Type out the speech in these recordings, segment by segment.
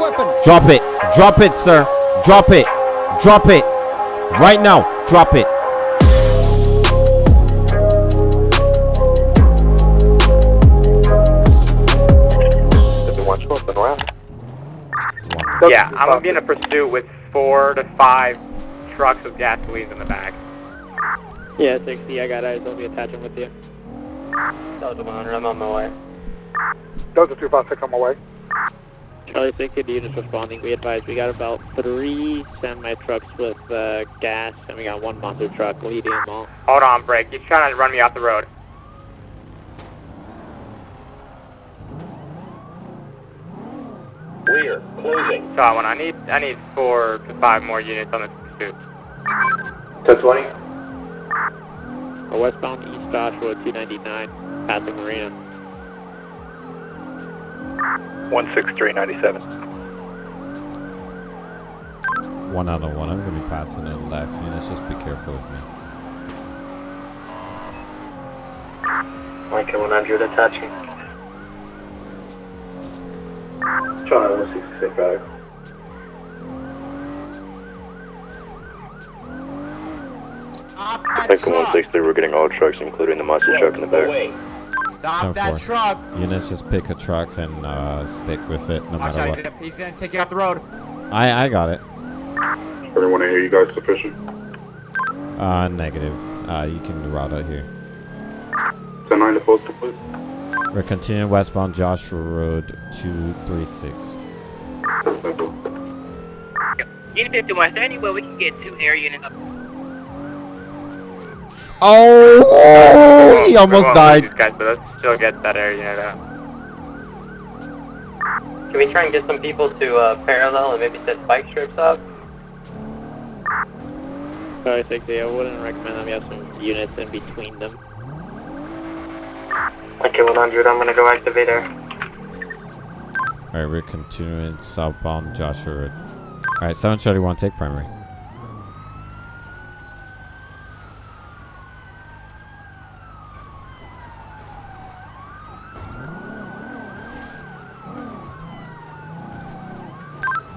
Drop it. Drop it, sir. Drop it. Drop it. Right now. Drop it. Yeah, I'm gonna be in a pursuit with four to five trucks with gasoline in the back. Yeah, 60, I got eyes. I'll be attaching with you. Delta 100, I'm on my way. Delta 256 on my way. Charlie 60, the units responding. We advise we got about three semi-trucks with uh, gas, and we got one monster truck leading them all. Hold on, break. You're trying to run me off the road. Rear, closing. So one, I need I need four to five more units on this pursuit. 1020. A westbound East Joshua 299, passing Marina. 16397. One out of one. I'm gonna be passing it left. Units, just be careful with me. Mike 100 attaching. Charlie 166 back. Lincoln 163, we're getting all trucks, including the monster truck in the back. Stop that truck. Units, just pick a truck and uh, stick with it, no matter what. He's gonna take you off the road. I I got it. Everyone hear you guys sufficient? Uh, negative. Uh, you can route out here. 10-9 to postal, please. We're continuing westbound Joshua Road 236. Unit 51, is there any way we can get two air units up? Oh, he almost We're gonna lose died. These guys, but let's still get that air unit out. Can we try and get some people to uh, parallel and maybe set bike strips up? Charlie 60, I wouldn't recommend them. We have some units in between them. Okay, 100, I'm gonna go activate air. Alright, we're continuing southbound Joshua Road. Alright, 731, take primary.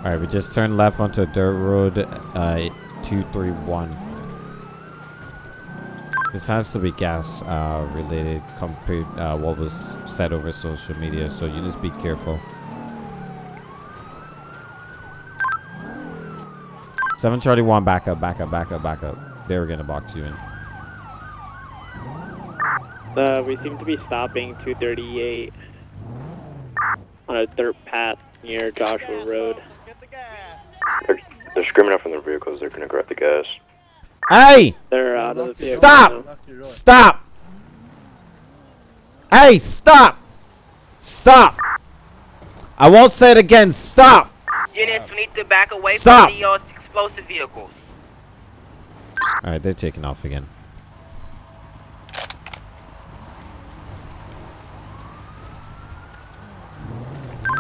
Alright, we just turned left onto a dirt road, uh, 231. This has to be gas uh, related compared uh, what was said over social media, so you just be careful. Seven Charlie One, back up, back up, back up, back up. They were gonna box you in. Uh, we seem to be stopping 238 on a dirt path near Joshua Road. They're, they're screaming out from their vehicles, they're gonna grab the gas. Hey! They're out of the vehicle. Stop! Stop! Hey, stop! Stop! I won't say it again. Stop! Units we need to back away Stop. from the uh, explosive vehicles. Alright, they're taking off again.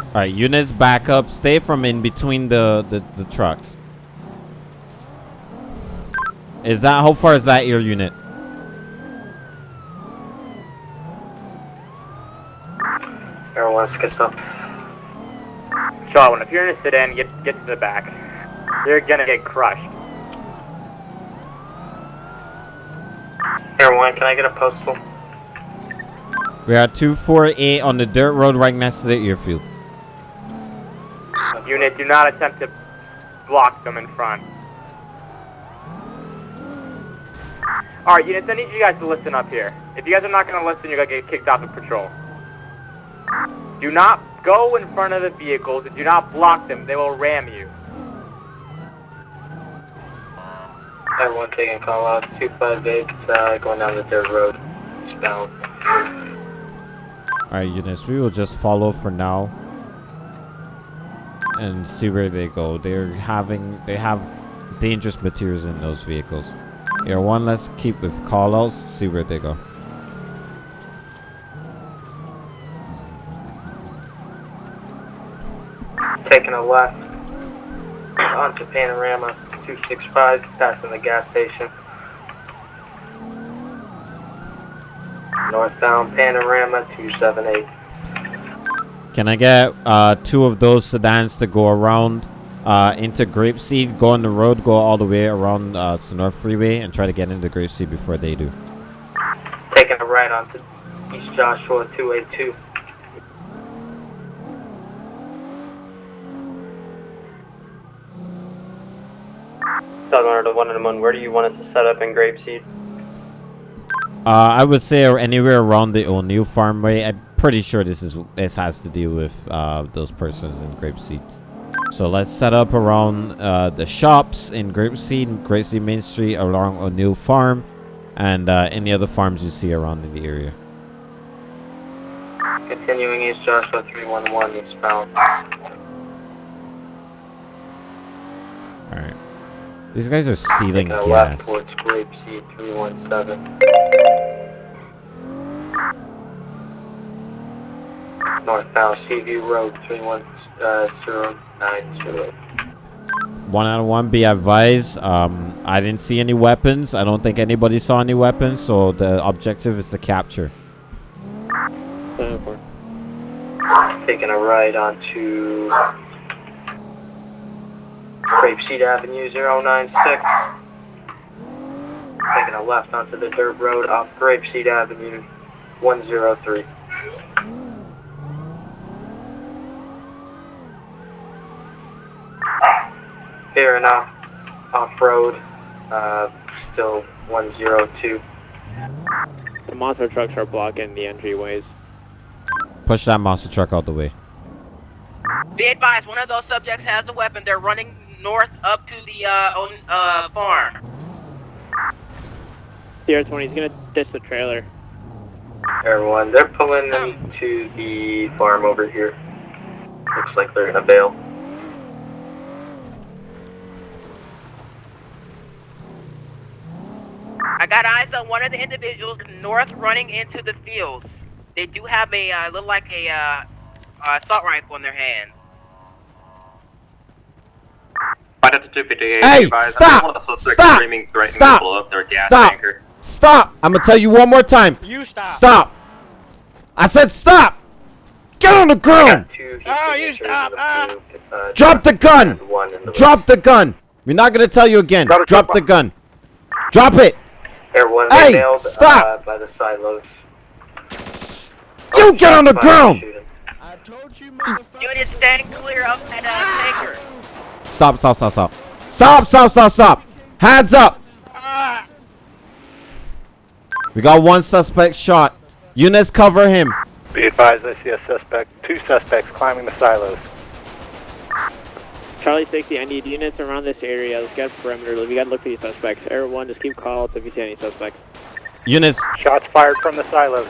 Alright, units back up. Stay from in between the, the, the trucks. Is that, how far is that your unit? Everyone, let's get up. Charlie, if you're in a sedan, get get to the back. You're gonna get crushed. Everyone, can I get a postal? We are 248 on the dirt road right next to the airfield. Unit, do not attempt to block them in front. Alright, units, I need you guys to listen up here. If you guys are not gonna listen, you're gonna get kicked off the patrol. Do not go in front of the vehicles and do not block them. They will ram you. Everyone taking call out 258, uh, going down the dirt road. Eastbound. Alright, units, we will just follow for now. And see where they go. They're having, they have dangerous materials in those vehicles. Here, one, let's keep with callouts, see where they go. Taking a left onto Panorama 265, passing the gas station. Northbound Panorama 278. Can I get uh, two of those sedans to go around uh, into Grapeseed, go on the road, go all the way around uh, Sonora Freeway, and try to get into Grapeseed before they do? Taking a right onto East Joshua 282. Southern to one and one. Where do you want us to set up in Grapeseed? Uh, I would say anywhere around the O'Neill Farmway. I'm pretty sure this is this has to do with uh, those persons in Grapeseed. So let's set up around uh, the shops in Grapeseed, Grapeseed Main Street, along O'Neill Farm, and uh, any other farms you see around in the area. Continuing East Joshua 311 eastbound. All right. These guys are stealing a left gas. towards Grapeseed 317. Northbound Seaview Road 31090. One out of one. Be advised. Um, I didn't see any weapons. I don't think anybody saw any weapons. So the objective is to capture. Taking a right onto Grapeseed Avenue 096. Taking a left onto the dirt road off Grapeseed Avenue 103. Here enough. off, off-road, uh, still 102. The monster trucks are blocking the entryways. Push that monster truck out the way. Be advised, one of those subjects has a weapon. They're running north up to the uh, own, uh, farm. Sierra 20 is gonna dish the trailer. Everyone, they're pulling them to the farm over here. Looks like they're gonna bail. I got eyes on one of the individuals north running into the fields. They do have a, uh, look like a, uh, uh, assault rifle in their hand. Find 258. Hey, stop! One of the suspects Stop! Stop! to blow up their gas Stop! Stop! I'm gonna tell you one more time. You stop. Stop! I said stop! Get on the ground! Two Oh, Houston you stop, and ah. uh, Drop the gun! and one in the Drop the gun! We're not gonna tell you again. Got it, Drop drop the gun. Drop it! Everyone Hey, nailed stop! Uh, by the silos. You get on the ground! shooting. I told you, motherfucker. Unit stand clear of that, uh, tanker. Stop, stop, stop, stop. Stop, stop, stop, stop! Hands up! Ah, We got one suspect shot. Eunice, cover him. Be advised, I see a suspect, two suspects climbing the silos. Charlie 60, I need units around this area. Let's get perimeter. We gotta look for these suspects. Everyone, just keep calls if you see any suspects. Units. Shots fired from the silos.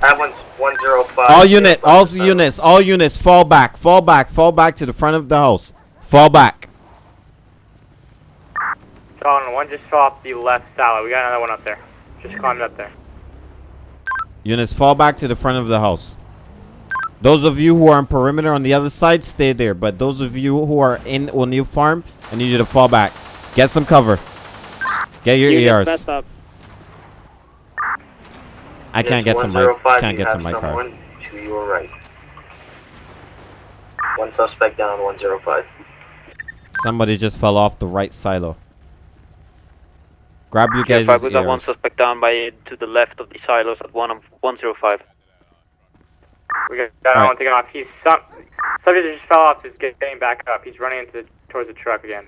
That one's 105. all units, all the silos. units, all units, fall back, fall back, fall back to the front of the house. Fall back. Colin, one just fell off the left silo. We got another one up there. Just climbed up there. Units, fall back to the front of the house. Those of you who are on perimeter on the other side, stay there. But those of you who are in O'Neill Farm, I need you to fall back. Get some cover. Get your Units, ERs. I can't get to my 105, can't get to my car. To your right. One suspect down, 105. Somebody just fell off the right silo. Grab you Yeah, guys' five, we got one suspect down by to the left of the silos at one of 105. We got that Alright. one taken off. He's some subject just fell off is getting back up. He's running into towards the truck again.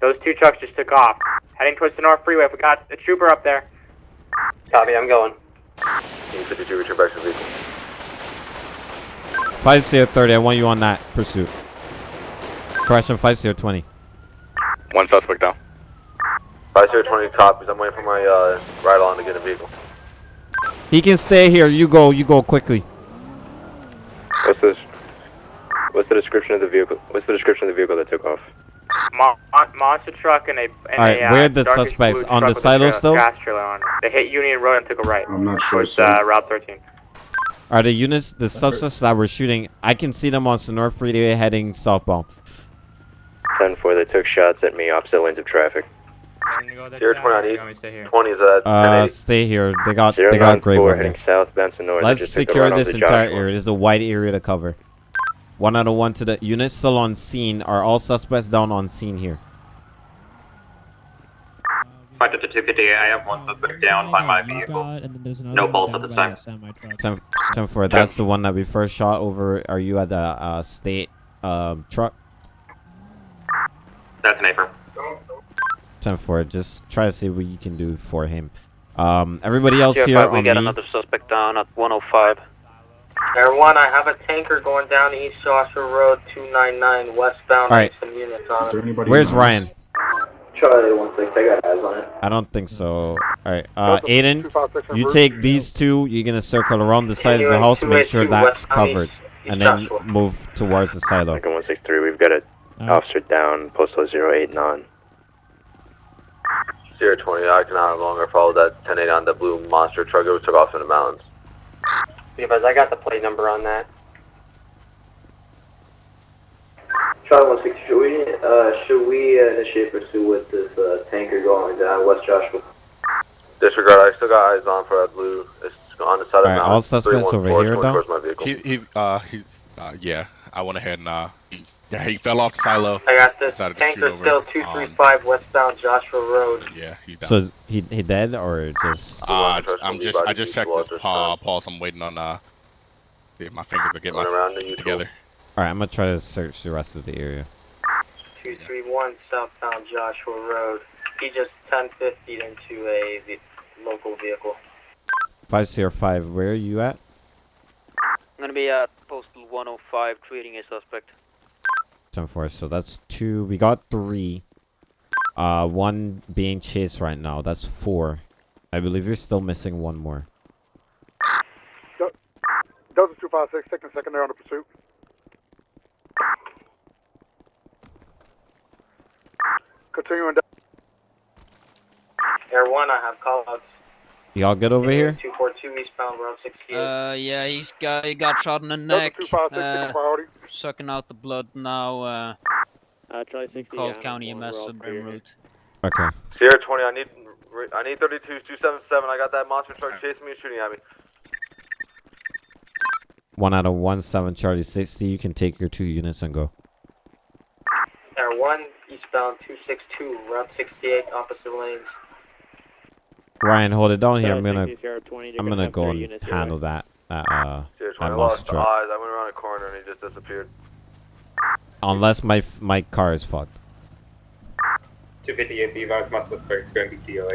Those two trucks just took off, heading towards the North Freeway. We got a trooper up there. Copy, I'm going. Team 52, return back to the vehicle. 5 30, I want you on that pursuit. Correction, 5 20. One suspect down. 5020 copies. I'm waiting for my uh, ride on to get a vehicle. He can stay here. You go, you go quickly. What's this? What's the description of the vehicle? What's the description of the vehicle that took off? Mo- mon- monster truck and a and Alright, a uh, where are the suspects? On the with a silo trailer- still? Gas trailer on. They hit Union Road and took a right. I'm not sure, Towards sir. uh, Route 13. Are the units, the suspects that were shooting, I can see them on Sonora Freeway heading southbound. 10 4, they took shots at me opposite lanes of traffic. Zero twenty on east. 20 is at Uh, stay here. They got, Zero they got nine grave four on heading here. southbound to north. Let's They just took the secure run this entire Joshua. area. This is a wide area to cover. One out of one to the unit still on scene. Are all suspects down on scene here? Five to two fifty. I have one suspect down by my vehicle. and then there's another No one bolts at the by time. a semi-truck. 10, 10 4. That's the one that we first shot over. Are you at the uh, state um, truck? That's an affirm. 10 4. Just try to see what you can do for him. Um, everybody else Sierra here 5, we on got me. another suspect down at 105. Air 1, I have a tanker going down East Joshua Road 299 westbound. All right. Some units on Is there anybody? Where's in Ryan? Charlie one six. I got eyes on it. I don't think so. All right, uh, Aiden, you take these two. You're gonna circle around the side of the house, make sure that's covered, and then move towards the silo. Lincoln one six three. We've got a officer down. Postal zero eight nine. Sierra twenty. I can no longer follow that ten eight on the blue monster truck. It took off in the mountains. Because I got the plate number on that. Charlie one six. Should we uh should we uh, initiate pursuit with this uh, tanker going down West Joshua? Disregard. I still got eyes on for that blue. It's on the side of the Alright, mountain. all suspects over here, towards- though? towards my vehicle. He, he, uh, he, uh, yeah. I went ahead and, uh, he, yeah, he fell off the silo. I got this Decided to shoot tanker over, still um, 235 westbound Joshua Road. Yeah, he's down. So he he dead or just? uh, I'm just, I just checked blood his this paw, time. pulse. I'm waiting on, uh, see if my fingers will get Going my around the neutral. together. All right, I'm gonna try to search the rest of the area. 231 southbound Joshua Road. He just 1050 into a ve- local vehicle. Five zero five. Where are you at? I'm gonna be at postal 105 treating a suspect. Ten four. So that's two. We got three. Uh, one being chased right now. That's four. I believe you're still missing one more. Delta 256, taking secondary on the pursuit. Continuing down. Air 1, I have call outs. Y'all good over here? 242 eastbound Route 68. Uh, yeah, he's got he got shot in the neck. Uh, sucking out the blood now. Uh, Uh, Charlie 60. calls yeah, County we're EMS all route. Okay. Sierra 20, I need I need 32 277. I got that monster truck chasing me and shooting at me. One out of one seven Charlie sixty. You can take your two units and go. Air 1, eastbound 262, Route 68, opposite lanes. Ryan, hold it down here. I'm gonna 60, Sierra 20, they're I'm gonna go and handle that. That uh that monster truck. eyes. I went around a corner and he just disappeared. Unless my f- my car is fucked. 258 B-Vibes, my suspect's going to be TOA.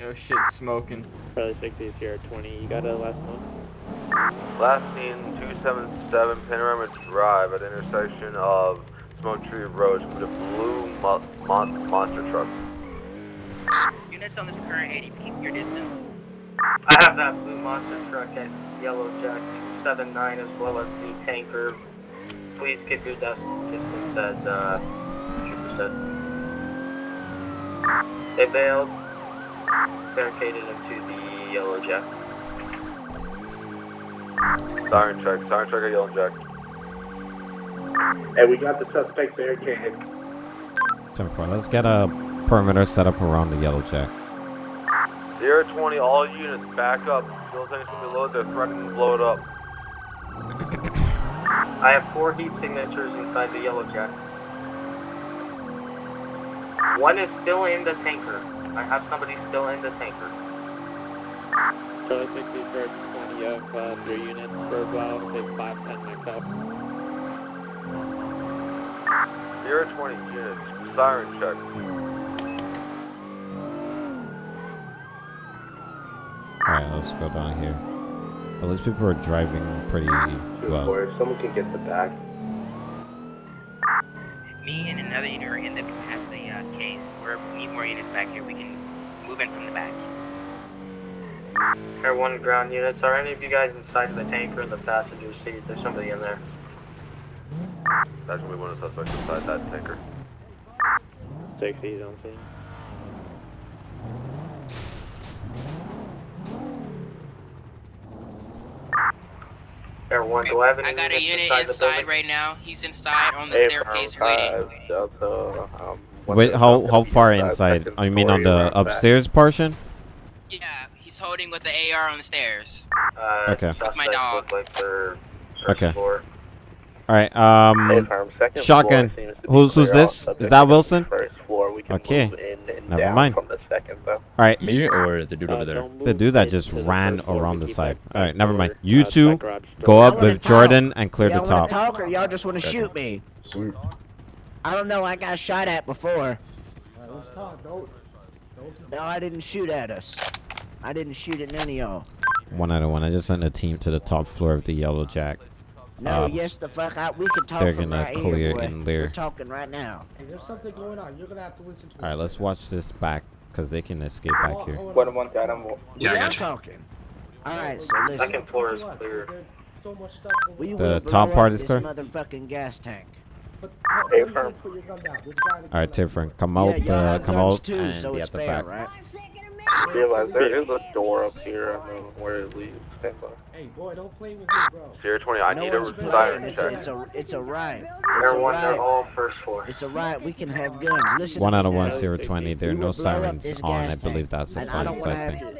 Yo, shit, smoking. Charlie 60, Sierra 20. You got a last one? Last seen 277 Panorama Drive at the intersection of Smoke Tree Road with a blue mo- mon- monster truck. Units on this current 80 feet, your distance. I have that blue monster truck at Yellow Jack 279 as well as the tanker. Please keep your desk distance as uh, Trooper said. They bailed, barricaded into the Yellow Jack. Siren check, siren check at Yellow Jack. Hey, we got the suspect barricaded. Ten four. Let's get a perimeter set up around the yellow jack. Sierra 20, all units back up. Still anything below, they're threatening to blow it up. I have four heat signatures inside the Yellow Jack. One is still in the tanker. I have somebody still in the tanker. Charlie 60, Sierra 20 of uh, three units for about say 510 myself. Sierra 20 units, siren check. Alright, let's go down here. Well, these people are driving pretty well. If someone can get the back. Me and another unit are in the past the uh, case. We're, we need more units back here. We can move in from the back. Air 1 ground units, are any of you guys inside the tanker in the passenger seat? There's somebody in there. That's gonna be one of the suspects inside that tanker. 60, don't see. Air 1, do I have any I got a unit inside inside right now. He's inside on the Hey, staircase Firm waiting. Delta, um, Wait, how how far inside? second I mean on story the around back. upstairs portion? Yeah, he's holding with the AR on the stairs. Uh, Okay. suspects my dog. like they're Okay. floor. All right. Um, Affirm. Second shotgun. floor seems to be Who's who's this? Is that Wilson? First floor. We can Okay. move in and Never mind. From the second, though. All right. Me or the dude over uh, there? The dude that just ran around the side. All right, never mind. You two go up with Jordan and clear the y'all top. wanna talk or y'all just want to shoot me? I don't know. I got shot at before. Let's talk. Don't. Don't. No, I didn't shoot at us. I didn't shoot at none of y'all. One out of one. I just sent a team to the top floor of the Yellow Jack. No, Um, yes, the fuck out. We can talk they're from gonna right clear here, in there. We're talking right now. Hey, there's something going on. You're gonna have to listen to. All right, let's watch this back because they can escape back here. One on one guy. I'm. Yeah, I'm talking. All right, so listen. Second floor is clear. So much stuff. We The top part is this clear? motherfucking gas tank. But Hey, put, firm. put your gun down. There's a guy in the All right, Tiffany, come out. y'all Uh, come out too, and so be at the fair, back. right? Realize there is a door up here. I don't where it leads. Stand by. Uh, hey, boy, don't play with me, bro. Zero twenty. I no need a one's playing. siren It's a, check. it's a, it's a riot. It's a Everyone, they're riot. all first floor. It's a riot. We can have guns. Listen One out of one, now. zero twenty. There are no will blow up sirens on. I believe that's the And I don't side thing.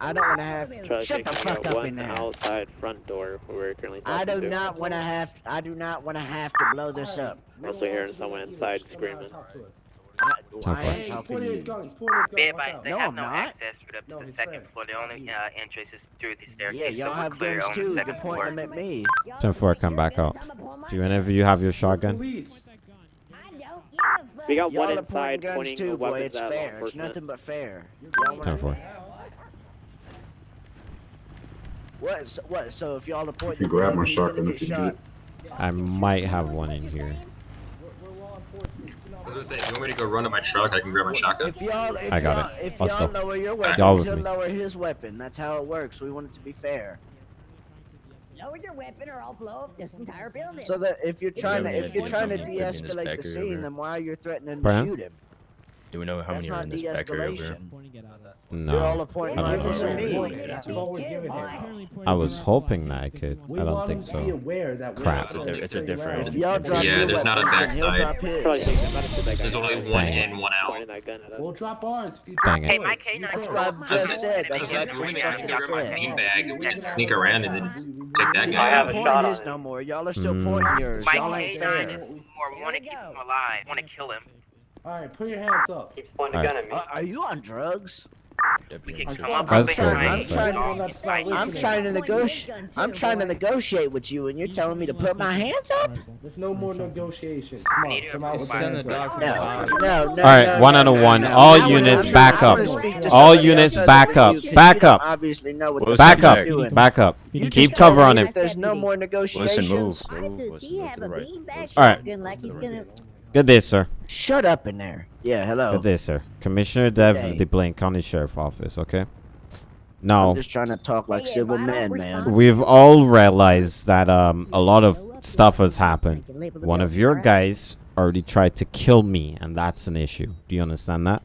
I don't want to have. Charlie Shut the fuck up in there. outside front door where we're currently I do to. not want to have. I do not want to have to blow this up. I'm also hearing someone inside screaming. I, Ten i'm He's talking pointing his gun. He's pointing his gun. Be Watch out. they No, have I'm no not. access for the, No, to the he's second fair. floor. The only uh, entrance is through the staircase. Yeah, y'all we're have clear guns on the too. You second can point floor. them at me. Ten four, come back out. Do any of you have your shotgun? Police. We got Y'all one are pointing inside guns pointing too, boy. weapons It's at law fair. It's enforcement. nothing but fair. Y'all Ten wanna- four. What? So, what? So if y'all are pointing, You grab my gun, he's gonna shotgun if you shot. I might have one in here. I was gonna say, you want me to go run to my truck? I can grab my shotgun. If y'all, if I got y'all, it. if Let's y'all go. lower your weapon Y'all weapons, he'll me. lower his weapon. That's how it works. We want it to be fair. Lower your weapon or I'll blow up this entire building. So that if you're trying to, if you're trying to them de-escalate the scene, over? then why are you threatening to shoot him? Do we know how many are in not this back area over here? de-escalation. You're all No. I don't know. at me. That's all we're giving him. I was hoping that I could. I don't think him to be so. aware that we're Crap. It's a, it's a different. If y'all drop Yeah, there's not a weapons, then he'll backside. drop his. Charlie thinks I'm about to shoot that guy. There's only one Dang. in, one out. Pointing that gun at us. We'll drop ours if you Dang it. Hey, my yours. K9 That's what I just said. That's That's what I it. just We're gonna fucking grab my said. Bean bag. We can sneak around and then just take that We guy. have a shot on no more. Y'all are still Mm. pointing yours. My Y'all ain't K9 fair. is more. We want to keep him alive. We want to kill him. All right, put your hands up. Keeps pointing Alright. a gun at me. Uh, are you on drugs? Deputy. come up Let's with go, a let's knife. go. I'm trying, I'm trying to negotiate. I'm trying to negotiate with you, and you're telling me to put my hands up? There's no more negotiations. Come on, come out with your Send the hands up. No, no, no. All right, one no, out of one. All units back up. All units back up. than you, 'cause Back up. Obviously know what the Back up. you're. Back up. You Keep just cover on him. that There's no more negotiations. Wilson, move. Why Move. does Wilson, he move have to the a right. beanbag Wilson. All right. Shotgun like he's gonna? Good day, sir. Shut up in there. Yeah, hello. Good day, sir. Commissioner Dev of the Blaine County Sheriff Office. Okay. I'm Now, just trying to talk like Hey, civil if men, man. we've all realized that um a lot of stuff has happened. One of your guys already tried to kill me, and that's an issue. Do you understand that?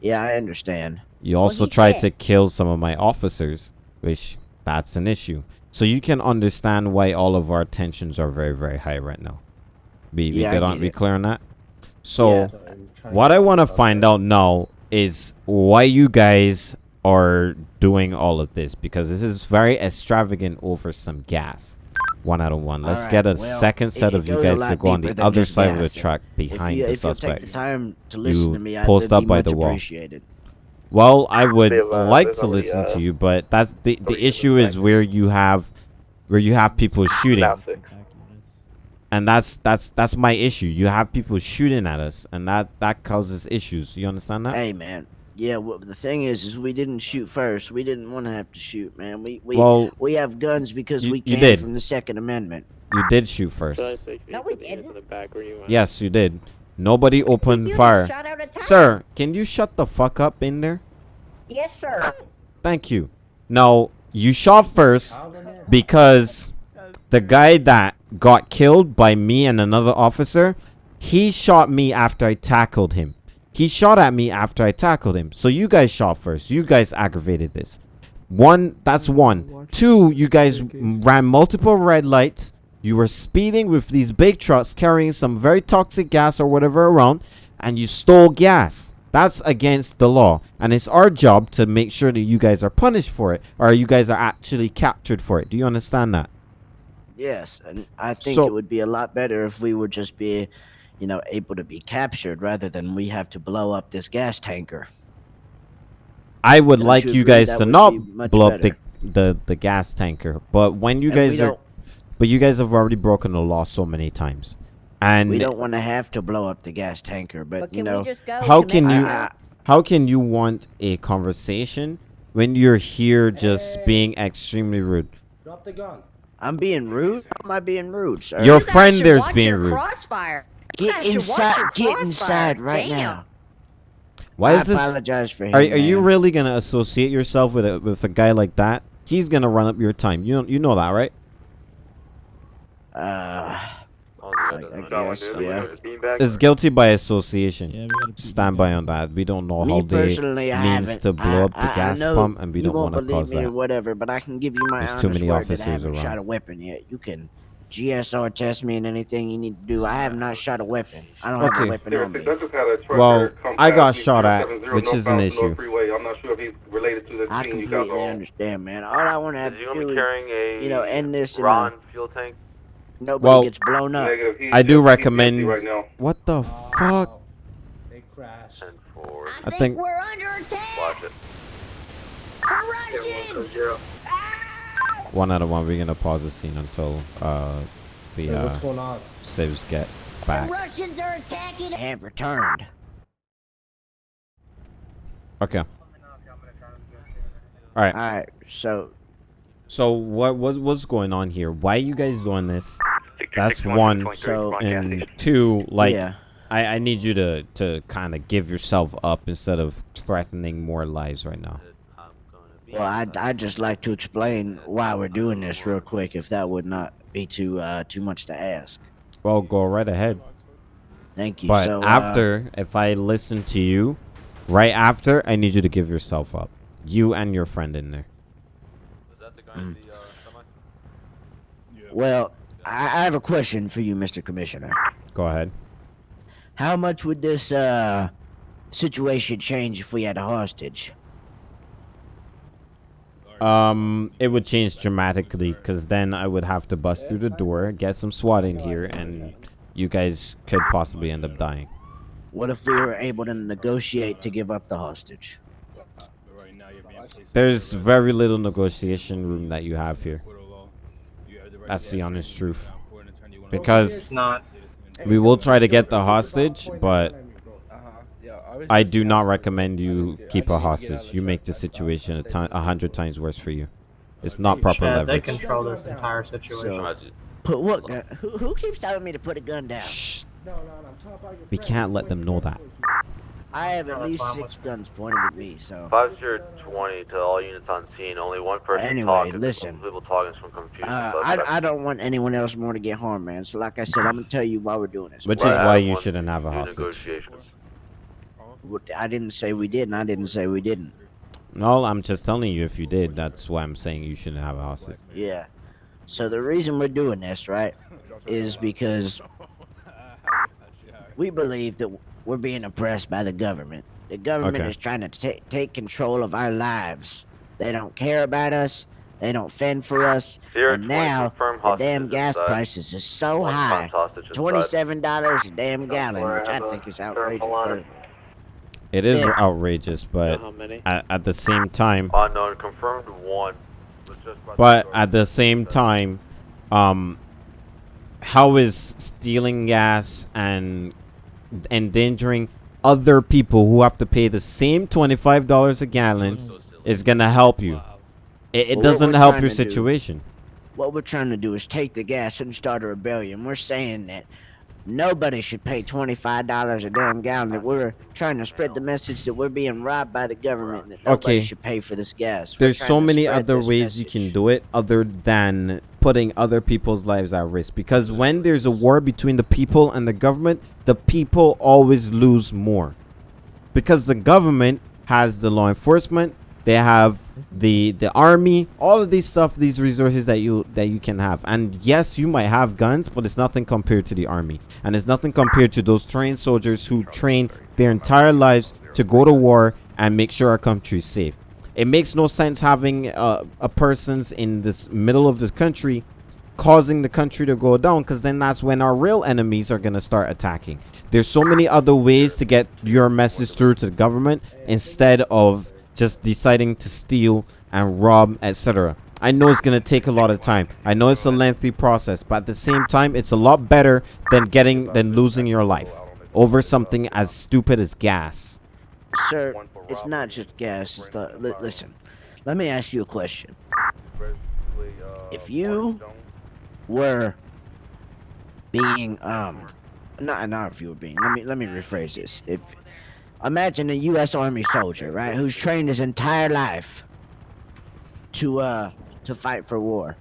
Yeah, I understand. You also he tried said- to kill some of my officers, which that's an issue. So you can understand why all of our tensions are very, very high right now. Be we Yeah, I good on get be clear on that. So Yeah. what I want to find out now is why you guys are doing all of this because this is very extravagant over some gas. One out of one. Let's Alright, get a well, second set of you guys to go on the other just side of the gas. truck behind if you, the if you'll suspect. take the time to listen You to me, post I'd up be by much the wall. appreciated. Well, I would uh, like to listen uh, to you, but that's the the issue is where you have where you have people shooting, Now six. And that's that's that's my issue. You have people shooting at us, and that that causes issues. You understand that? Hey, man. Yeah, well, the thing is, is we didn't shoot first. We didn't want to have to shoot, man. We we Well, we have guns because you- we you came did. from the Second Amendment. You did shoot first. Charlie thinks we No, we to put the hands didn't. in the back where you went. Yes, you did. Nobody opened fire. shot out a time. Sir, can you shut the fuck up in there? Yes, sir. Thank you. No, you shot first because the guy that got killed by me and another officer, he shot me after I tackled him. He shot at me after I tackled him. So you guys shot first. You guys aggravated this. One, that's one. Two, you guys ran multiple red lights. You were speeding with these big trucks carrying some very toxic gas or whatever around, and you stole gas. That's against the law. And it's our job to make sure that you guys are punished for it, or you guys are actually captured for it. Do you understand that? Yes, and I think So- it would be a lot better if we would just be, you know, able to be captured rather than we have to blow up this gas tanker. I would Don't like you you guys to not be much blow up the, the the gas tanker. But when you And guys are, but you guys have already broken the law so many times, and we don't want to have to blow up the gas tanker, but, But you know, how can you Mexico? how can you want a conversation when you're here just being extremely rude? Drop the gun. I'm being rude. How am I being rude, sir? Your You friend there's being your rude. Crossfire. Get guys inside. your Get inside right Damn. now. Why I is this? apologize for him. Are, are you man. really gonna associate yourself with a with a guy like that? He's gonna run up your time. You know, you know that, right? Uh, I, I guess, yeah. It's guilty by association. Stand by on that. We don't know Me how they means to blow I- up the I- I gas know pump, and we you don't want to believe cause that. whatever, but I can give you my There's too many I officers haven't shot a weapon yet. You can GSR test me and anything you need to do. I have not shot a weapon. I don't have a weapon on me. Well, I got shot at, which is an issue. I'm not sure if he's related to the I team you guys completely understand, man. All I want to have to you gonna do is, you know, end this in uh, Ron a, fuel tank? Nobody Well, gets blown up. I do just- he's empty recommend. right now. What the fuck? They crashed. And forward. I think We're under attack. Watch it. We're one out of one. We're gonna pause the scene until uh the Hey, what's uh going on? saves get The back. Russians are attacking. Have returned. Okay. All right. All right, so So what was what's going on here? Why are you guys doing this? That's one. So- And two, like Yeah. I, I need you to to kind of give yourself up instead of threatening more lives right now. Well, I'd, I'd just like to explain why we're doing this real quick, if that would not be too uh, too much to ask. Well, go right ahead. Thank you. But so, uh, after, if I listen to you, right after, I need you to give yourself up. You and your friend in there. Mm. well, I, I have a question for you, Mr. Commissioner. Go ahead. How much would this uh, situation change if we had a hostage? Um, it would change dramatically because then I would have to bust through the door, get some SWAT in here, and you guys could possibly end up dying. What if we were able to negotiate to give up the hostage? There's very little negotiation room that you have here. That's the honest truth. Because we will try to get the hostage, but uh-huh. I do not recommend you keep a hostage. You make the situation a, ti- a hundred times worse for you. It's not proper Chad, they control this entire situation. So, put what? Who, who keeps telling me to put a gun down? Shh. No, no, no. I'm talking about your We can't let them know that. Wait. I have at No, least fine six guns pointed at me, so. Five zero twenty to all units on scene. Only one person Anyway, talking. listen. People talking from confusion. Uh, I, I don't want anyone else more to get harmed, man. So, like I said, I'm gonna tell you why we're doing this. Which Right, is why you shouldn't have a to hostage. I didn't say we did, and I didn't say we didn't. No, I'm just telling you if you did, that's why I'm saying you shouldn't have a hostage. Yeah. So the reason we're doing this, right, is because we believe that we're being oppressed by the government. The government Okay. is trying to ta- take control of our lives. They don't care about us. They don't fend for us. Zero and now the damn gas inside. prices is so One high. confirmed hostage inside. Twenty-seven dollars a damn gallon, where which I think is outrageous. on it. but- It is Yeah. outrageous, but how many? at, at the same time, Unknown confirmed one. Was the but at the same time, um, how is stealing gas and endangering other people who have to pay the same twenty-five dollars a gallon is gonna help you? It, it Well, doesn't help your to do- situation. What we're trying to do is take the gas and start a rebellion. We're saying that nobody should pay twenty-five dollars a damn gallon. That we're trying to spread the message that we're being robbed by the government. That nobody Okay. should pay for this gas. We're There's so many other ways you can do it other than putting other people's lives at risk. Because when there's a war between the people and the government, the people always lose more. Because the government has the law enforcement, they have the the army, all of these stuff, these resources that you that you can have. And yes, you might have guns, but it's nothing compared to the army. And it's nothing compared to those trained soldiers who train their entire lives to go to war and make sure our country is safe. It makes no sense having a persons in this middle of the country causing the country to go down because then that's when our real enemies are going to start attacking. There's so many other ways to get your message through to the government instead of just deciding to steal and rob, etc. I know it's going to take a lot of time. I know it's a lengthy process, but at the same time, it's a lot better than getting than losing your life over something as stupid as gas. Sir, it's not just gas. It's the, li- listen, let me ask you a question. If you were being um, not not if you were being. Let me let me rephrase this. If imagine a U.S. Army soldier, right, who's trained his entire life to uh to fight for war,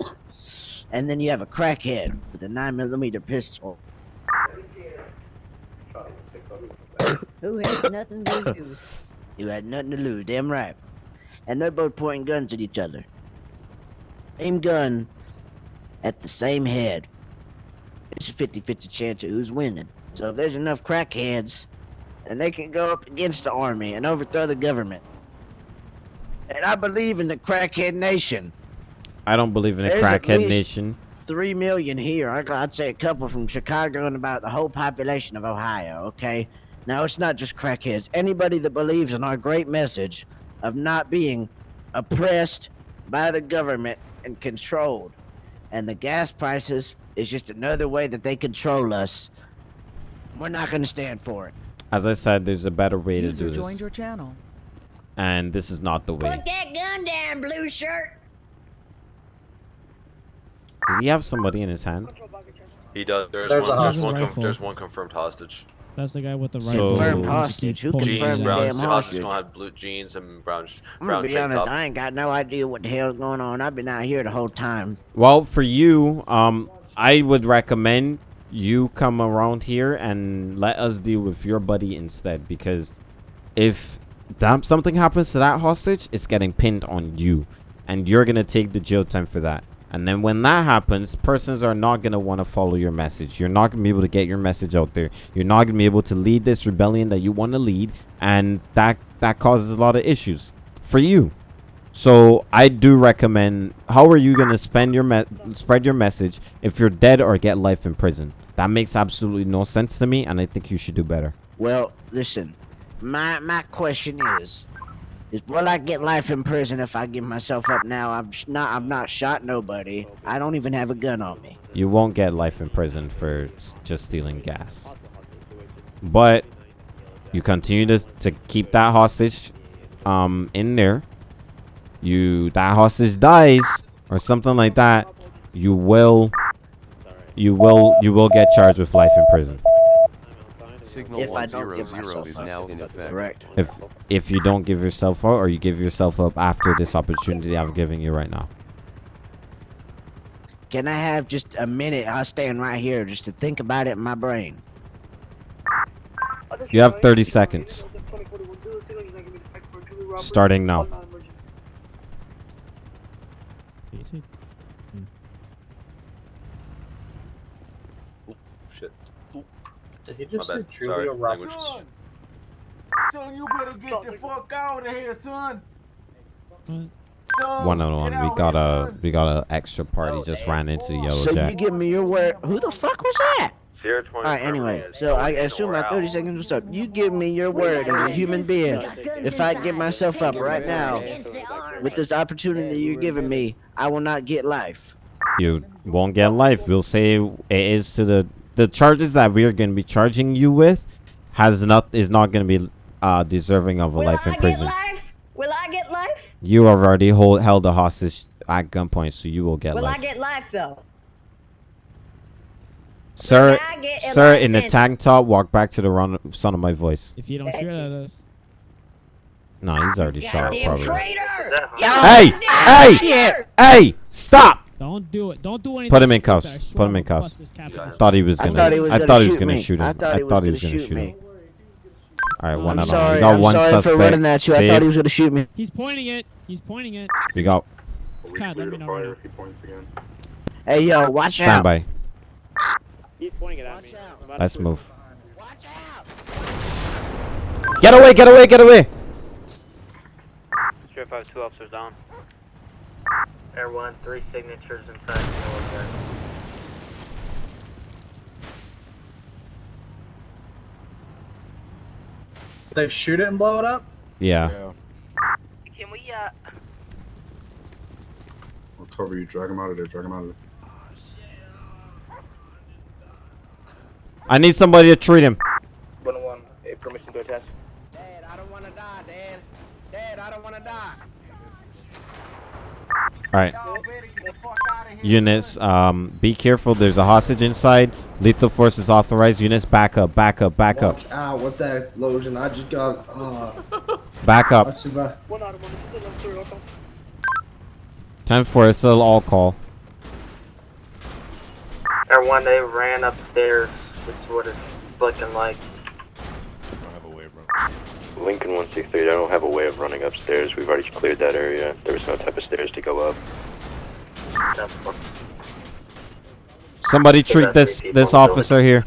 and then you have a crackhead with a nine millimeter pistol. Who has nothing to lose? You had nothing to lose, damn right. And they're both pointing guns at each other. Same gun at the same head. It's a 50 50 chance of who's winning. So if there's enough crackheads, then they can go up against the army and overthrow the government. And I believe in the crackhead nation. I don't believe in a There's crackhead nation. Three million here. I'd say a couple from Chicago and about the whole population of Ohio, okay? Now, it's not just crackheads. Anybody that believes in our great message of not being oppressed by the government and controlled. And the gas prices is just another way that they control us. We're not going to stand for it. As I said, there's a better way to User do joined this. your channel. And this is not the way. Put that gun down, blue shirt. Did he have somebody in his hand? He does. There's, There's one. There's one. Conf- there's one confirmed hostage. That's the guy with the So- rifle. Confirmed hostage. Who Jeans, confirmed brown. gun. damn hostage hostage? gonna have blue jeans and brown, I'm brown gonna be honest, top. I ain't got no idea what the hell's going on. I've been out here the whole time. Well, for you, um, I would recommend you come around here and let us deal with your buddy instead. Because if that, something happens to that hostage, it's getting pinned on you, and you're gonna take the jail time for that. And then when that happens, persons are not gonna want to follow your message. You're not gonna be able to get your message out there. You're not gonna be able to lead this rebellion that you want to lead, and that that causes a lot of issues for you. So I do recommend. How are you gonna spend your spread your message if you're dead or get life in prison? That makes absolutely no sense to me, and I think you should do better. Well, listen, my my question is, is will I get life in prison if I give myself up now? I'm sh- not. I'm not shot nobody. I don't even have a gun on me. You won't get life in prison for just stealing gas, but you continue to to keep that hostage, um, in there. You that hostage dies or something like that, you will, you will, you will get charged with life in prison. Signal If I don't 100 give myself is up. now in effect. Correct. If if you don't give yourself up or you give yourself up after this opportunity I'm giving you right now. Can I have just a minute? I'll stand right here just to think about it in my brain. You have 30 seconds. Starting now. Did he My just say bad. truly Sorry. a rock? Language. Son, son, you better get the fuck out of here, son. Son, One on one. We got here, a son. we got a extra party just ran into the yellow So you give me your word. Who the fuck was that? Zero twenty. All right. Anyway, so I assume my 30 seconds was up. You give me your word as a human being. If I give myself up right now with this opportunity that you're giving me, I will not get life. You won't get life. We'll say it is to the the charges that we are going to be charging you with has not is not going to be uh deserving of a Will life I in get prison. life? Will I get life? You have already hold, held a hostage at gunpoint, so you will get Will life. Will I get life though? Sir, I get a sir, life in the tank top, walk back to the run, sound of my voice. If you don't shoot at us. No, he's already shot, probably. traitor! Hey, hey, Shit. hey, stop! Don't do it. Don't do anything. Put him in cuffs. Put him in cuffs. bust. Thought he was gonna. thought he was I gonna thought he was gonna shoot him. I thought he was gonna shoot shoot me. him. All right, one I'm on one. We got I'm one sorry suspect. for running at you. I thought he was gonna shoot me. He's pointing it. He's pointing it. We got Chad, let me know. right now. Hey yo, watch stand out. by. He's pointing it at me. Let's move. Watch out. Get away! Get away! Get away! Straight five, two officers down. Air one, three signatures inside the yellow jacket. They shoot it and blow it up? Yeah. Can we, uh, I'll cover you. Drag him out of there. Drag him out of there. I need somebody to treat him. 101, a permission to attach. Dad, I don't want to die, Dad. Dad, I don't want to die. All right. Units, um, be careful. There's a hostage inside. Lethal force is authorized. Units, back up, back up, back up, Watch out with that explosion. I just got. Uh, back up. I survived. 10 4 is still all call. Air one, they ran upstairs. That's what it's looking like. Lincoln 163, I don't have a way of running upstairs. We've already cleared that area. There was no type of stairs to go up. Somebody treat this this officer here.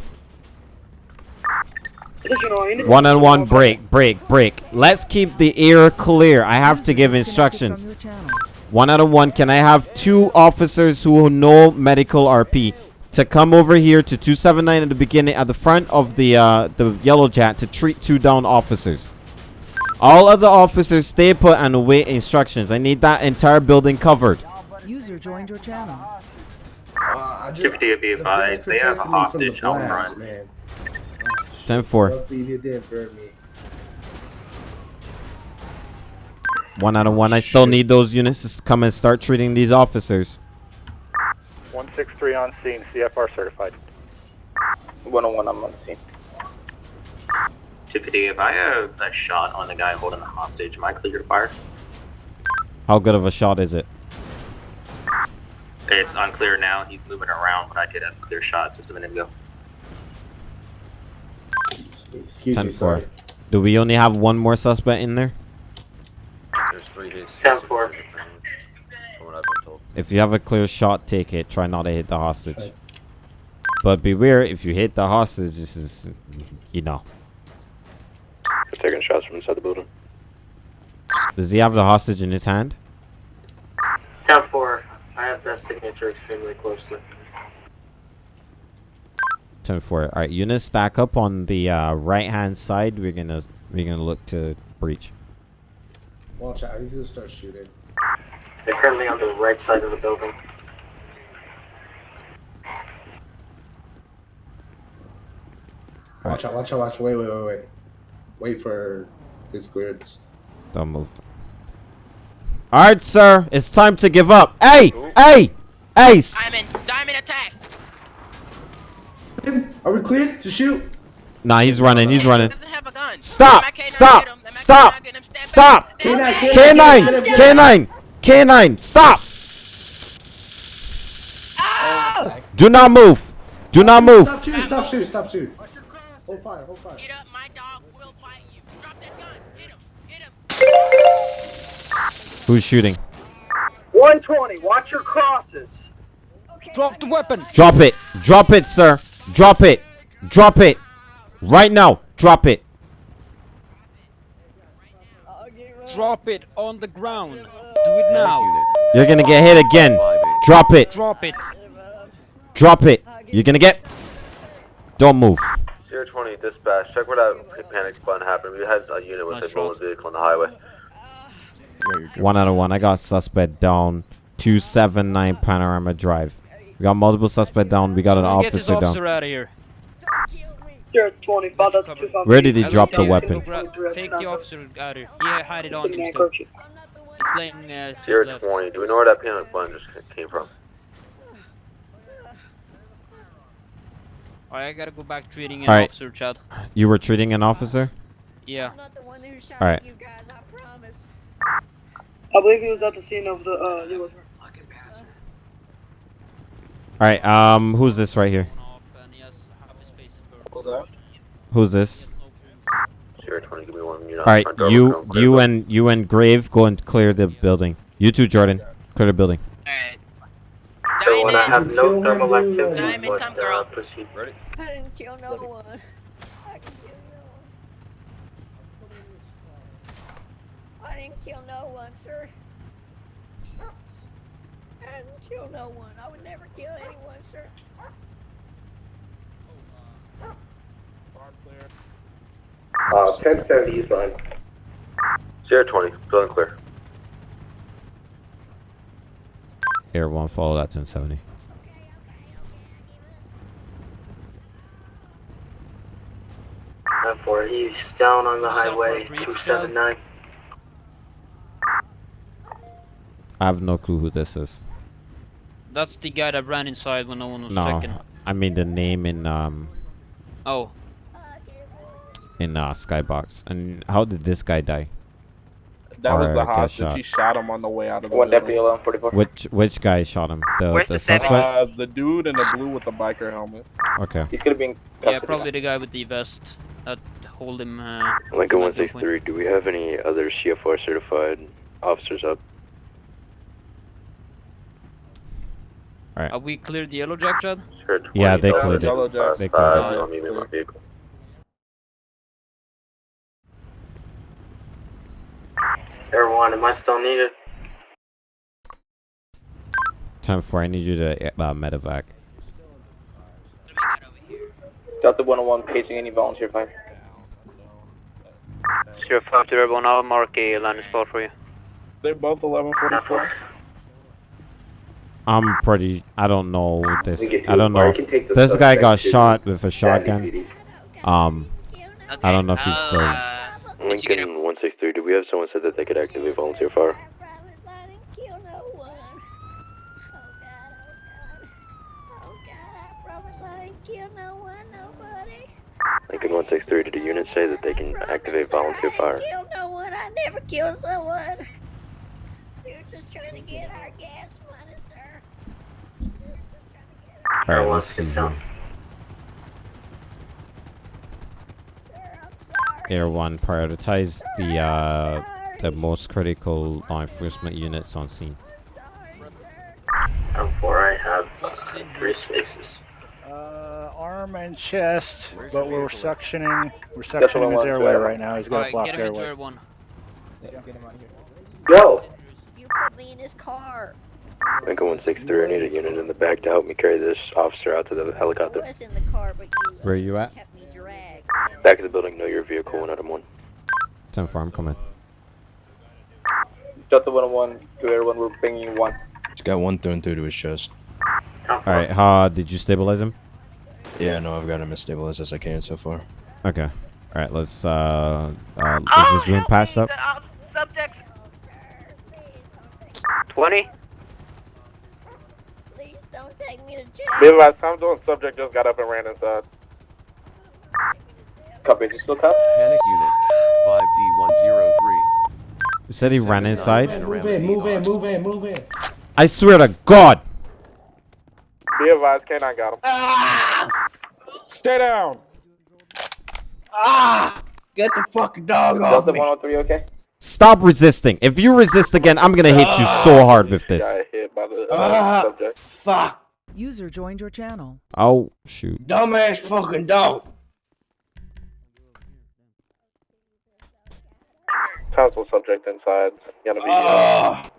One on one, break, break, break. Let's keep the air clear. I have to give instructions. One out of one. Can I have two officers who know medical RP to come over here to 279 at the beginning, at the front of the uh, the Yellow Jack to treat two down officers? All other officers stay put and await instructions. I need that entire building covered. User joined your channel. Uh, Deputy be advised, they have a hostage out front. Man. 10 4. Leave you dead for. One out of one. I still need those units to come and start treating these officers. 163 on scene, CFR certified. 101, I'm on scene. Deputy, if I have a shot on the guy holding the hostage, am I clear to fire? How good of a shot is it? It's unclear now. He's moving around, but I did have a clear shot just a minute ago. Excuse 10 me, 4. sorry. Do we only have one more suspect in there? There's three hits. 10 4. From what I've been told. If you have a clear shot, take it. Try not to hit the hostage. But beware, if you hit the hostage, this is, you know. They're taking shots from inside the building. Does he have the hostage in his hand? 10 4. I have that signature extremely closely. 10 4. Alright, units stack up on the uh, right hand side. We're gonna we're gonna look to breach. Watch out. He's gonna start shooting. They're currently on the right side of the building. Watch out. Watch out. Watch. Wait. Wait. Wait. Wait. Wait for his clearance. Don't move. Alright, sir. It's time to give up. Hey! Hey! Hey! Diamond, diamond attack. Are we cleared to shoot? Nah, he's running. He's running. Have a gun. Stop! Stop! Stop! Stop! K9, K9! K9! K9! Stop! Ah! Do not move! Do not move! Stop shooting. Stop shooting. Stop shooting. Hold fire. Hold fire. Who's shooting? 120, watch your crosses. Drop the weapon. Drop it! Drop it, sir! Drop it! Drop it! Right now! Drop it! Drop it on the ground. Do it now. You're gonna get hit again. Drop it! Drop it. Drop it! You're gonna get. Don't move. Sierra 20, dispatch. Check where that panic button happened. We had a unit with Nice a stolen shot. vehicle on the highway. One out of one. I got suspect down. 279 Panorama Drive. We got multiple suspect down. We got an Get this officer officer down. out of here. Sierra 20, follow that to Where did he I'll drop the it. weapon? Take the officer out of here. Yeah, hide it on him still. It's laying uh, to his Sierra left. 20, do we know where that panic button just came from? Alright, I gotta go back treating an Alright. officer, Chad. You were treating an officer? Yeah. Alright. I believe he was at the scene of the, uh, yellow Alright, um, who's this right here? Who's this? Sierra 20, give me one unit. Alright, you, come clear you and you and Grave go and clear the building. You too, Jordan. Clear the building. So when I have no thermal activity, Diamond, but, come, uh, girl. proceed. Ready? I didn't kill no one. I didn't kill no one. I didn't kill no one, sir. I didn't kill no one. I would never kill anyone, sir. Uh, 1070 East line. Sierra 20, feeling clear. Air one, follow that 1070. Ten four. He's down on the highway. Two seven nine. I have no clue who this is. That's the guy that ran inside when no one was No, checking. I mean the name in um Oh, in uh, Skybox. And how did this guy die? That was the get hostage. shot? He shot him on the way out of the One building. deputy alone, 44. Which which guy shot him? The Where's the the suspect. Uh, the dude in the blue with the biker helmet. Okay. He's gonna be in yeah, probably the guy with the vest that hold him. Uh, Lincoln 163, do we have any other CFR certified officers up? All right. Are we cleared the yellow jack, Chad? Sierra 20, Yeah, they cleared it. Yellow Jack. They Five, cleared it. don't need me in my vehicle. Air one. Am I still needed? Time for I need you to uh, medevac. Delta 101 paging any volunteer fire. Sierra 5 to everyone, I'll mark a landing spot for you. They're both 1144. I'm pretty. I don't know this. I don't know. you can take the This guy got shot with a shotgun. Um, I don't know if he's I'll, still. Lincoln 163, do we have someone said that they could actively volunteer fire? promise I didn't kill no one. Oh God, oh God. Oh God, I promise I didn't kill no one, nobody. Lincoln 163, did the unit say that they can activate volunteer fire? Kill no one. I never killed someone. You're just trying to get our gas money, sir. All right, let's see here. Air one, prioritize the uh the most critical law enforcement units on scene. Ten four. I have uh, three spaces. Uh, arm and chest, but we're suctioning. We're That's what I suctioning his airway yeah. right now. He's got a Alright, blocked get him into airway. air one. Go! You put me in his car. Lincoln 163, I need a unit in the back to help me carry this officer out to the I helicopter. was in the car, but you Where you at? Kept me dragged. Back of the building, know your vehicle, one item one. Ten four, I'm coming. Delta 101 to Air 1, we're bringing one. He's got one thrown through to his chest. All right, uh, did you stabilize him? Yeah, no, I've got him as stabilized as I can so far. Okay. All right, let's uh, uh Oh, is this room patched up? Uh, subjects. 20? Please don't take me to Be jail. advised, time doing subject just got up and ran inside. Copy, he still cop? Panic unit 5D103. You said he ran inside. Move in, move in, move in, move in. I swear to God. Be advised, K9 got him. Stay down. Ah! Get the fucking dog off me. 103, okay? Stop resisting. If you resist again, I'm gonna hit you so hard with this. Got hit the uh, Ah! Fuck. User joined your channel. Oh shoot. Dumbass fucking dog. Council subject inside. Gonna be uh, Ah!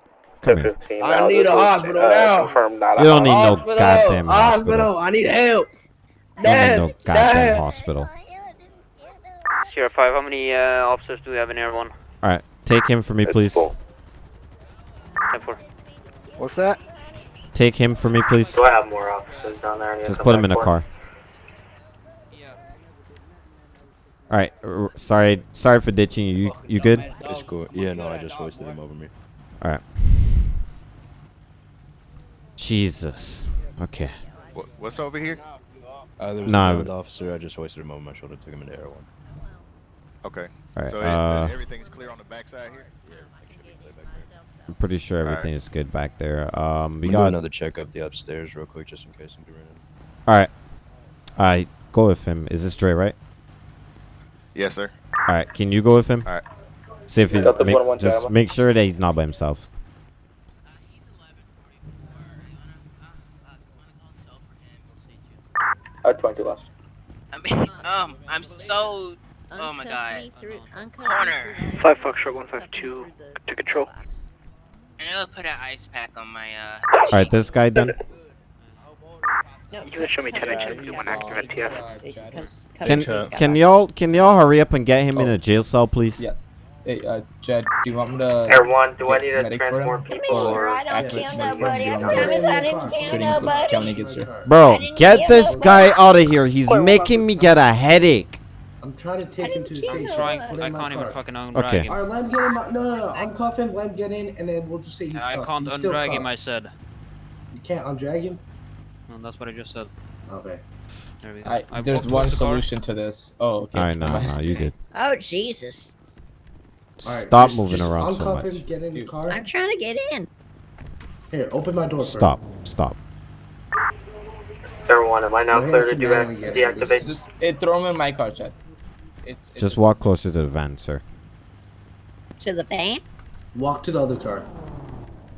Come here. I now. need This a hospital uh, now. Confirmed not You don't need no goddamn Hospital. hospital. I need help. You don't need no goddamn Dad. hospital. Sierra 5, how many uh, officers do we have in Air 1? All right, take him for me, please. 10 4. What's that? Take him for me, please. Do I have more officers down there? I need to Just put him in a for? car. All right. Sorry, sorry for ditching you. You, you good? It's cool. Yeah, no, I just hoisted him over me. All right. Jesus. Okay. What, what's over here? Uh, there was Nah. another officer. I just hoisted him over my shoulder, took him into Air 1. Okay. Alright, so uh, everything's clear on the backside here? I'm pretty sure All right. everything is good back there. Um, we We got got. another check up the upstairs real quick, just in case somebody ran in. All right. All right. Go with him. Is this Dre, right? Yes, sir. All right. Can you go with him? All right. See if he's. Delta Make, 101 just Java. make sure that he's not by himself. Uh, 22 last. I mean, um, I'm so. Oh my god. Corner. 5 Foxtrot 152 to control. And I'll put an ice pack on my, uh... All right, this guy done. You can show me 10 inches, one active at TF. Can can y'all can y'all hurry up and get him in a jail cell, please? Yeah. Hey, uh, Jed, do you want me to? Air one, do I need to medic for transport him? people Or I don't act kill like my friend? nobody. Do you I want me to- promise I didn't kill Shooting until nobody. County gets here. Bro, get this guy out of here. He's making me get a headache. I'm trying to take him to the station. trying- Put him I in my can't even car. fucking undrag Okay. him. All right, let him get in my. No, no, no. Uncuff him. Let him get in, and then we'll just say he's I cuffed. can't He's still undrag him, cuffed. I said. You can't undrag him. No, that's what I just said. Okay. There we go. Alright, I there's one towards the car. solution to this. Oh, okay. All right, no, no, you good. Oh, Jesus. All right, Stop just- moving just around so much. him, get in the car. I'm trying to get in. Here, open my door. for Stop, stop. Everyone, one, am I now Go clear to do down and deact- get in. deactivate? Just eh, throw him in my car, Chad. It's, it's Just walk closer to the van, sir. To the van? Walk to the other car.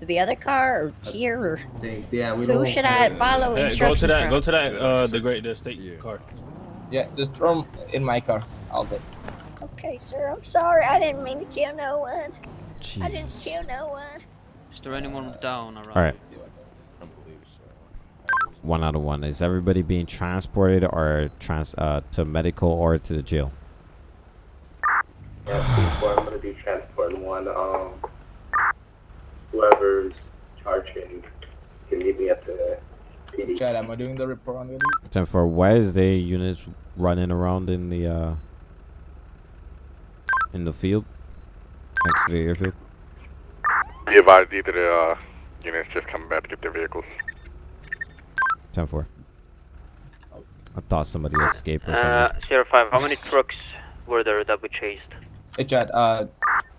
To the other car or here or They, yeah, we don't. Who should I follow Hey, go to that. from? Go to that. Uh, the great the state car. Yeah, just throw him in my car. I'll do. Okay, sir, I'm sorry. I didn't mean to kill no one. I didn't kill no one. Is there anyone down around? All right. One out of one. Is everybody being transported or trans uh, to medical or to the jail? Yeah, please, boy, I'm gonna be transporting one. Um, whoever's charging can meet me at the PD. Chad, am I doing the report on the Ten for Wednesday units running around in the uh in the field next to the airfield. Be advised, either the uh, units just coming back to get their vehicles. Ten four. I thought somebody escaped or something. Uh, Sierra 5, how many trucks were there that we chased? Hey, Chad, uh,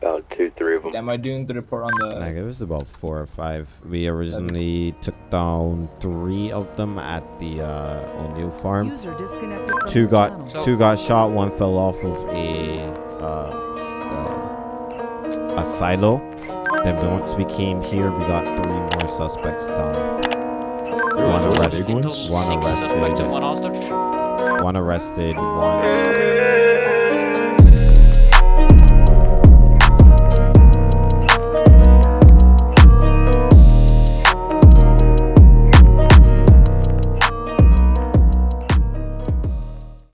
About two, three of them. am I doing the report on the? Like, it was about four or five. We originally took down three of them at the uh, O'Neill farm. User disconnected from Two your got channel. two got shot. One fell off of a uh, uh, a silo. Then once we came here, we got three more suspects down. One arrested. One Six suspects and arrested. one hostage. One arrested. One